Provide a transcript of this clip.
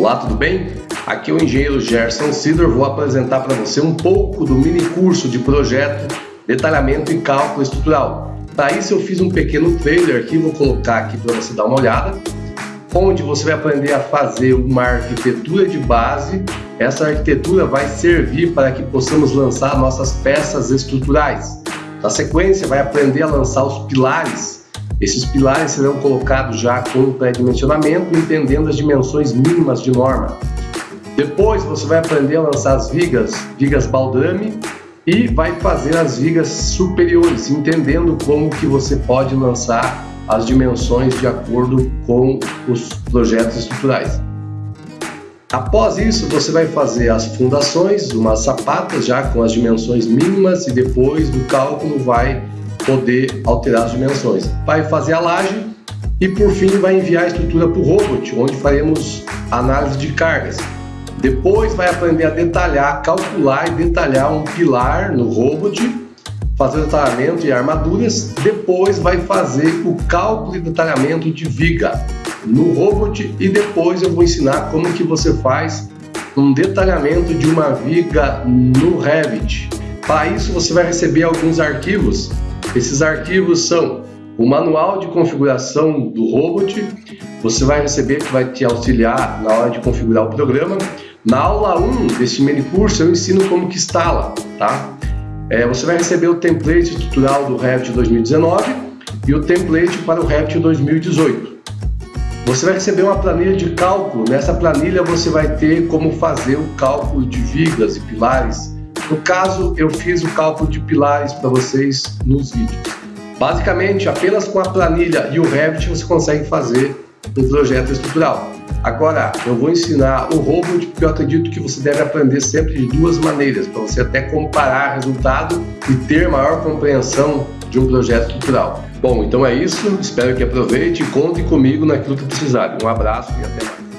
Olá, tudo bem? Aqui é o engenheiro Gerson Sidor, vou apresentar para você um pouco do mini curso de projeto, detalhamento e cálculo estrutural. Para isso eu fiz um pequeno trailer aqui, vou colocar aqui para você dar uma olhada, onde você vai aprender a fazer uma arquitetura de base. Essa arquitetura vai servir para que possamos lançar nossas peças estruturais. Na sequência, vai aprender a lançar os pilares esses pilares serão colocados já com pré-dimensionamento, entendendo as dimensões mínimas de norma. Depois você vai aprender a lançar as vigas, vigas baldrame, e vai fazer as vigas superiores, entendendo como que você pode lançar as dimensões de acordo com os projetos estruturais. Após isso, você vai fazer as fundações, umas sapatas já com as dimensões mínimas e depois do cálculo vai poder alterar as dimensões. Vai fazer a laje e por fim vai enviar a estrutura para o robot, onde faremos análise de cargas. Depois vai aprender a detalhar, calcular e detalhar um pilar no robot, fazer o detalhamento e armaduras. Depois vai fazer o cálculo e detalhamento de viga no robot e depois eu vou ensinar como que você faz um detalhamento de uma viga no Revit. Para isso você vai receber alguns arquivos esses arquivos são o manual de configuração do robot, você vai receber que vai te auxiliar na hora de configurar o programa. Na aula 1 desse mini curso eu ensino como que instala, tá? É, você vai receber o template estrutural do Revit 2019 e o template para o Revit 2018. Você vai receber uma planilha de cálculo. Nessa planilha você vai ter como fazer o cálculo de vigas e pilares no caso, eu fiz o cálculo de pilares para vocês nos vídeos. Basicamente, apenas com a planilha e o Revit você consegue fazer um projeto estrutural. Agora, eu vou ensinar o robot porque eu acredito que você deve aprender sempre de duas maneiras, para você até comparar resultado e ter maior compreensão de um projeto estrutural. Bom, então é isso. Espero que aproveite e conte comigo naquilo que precisar. Um abraço e até mais.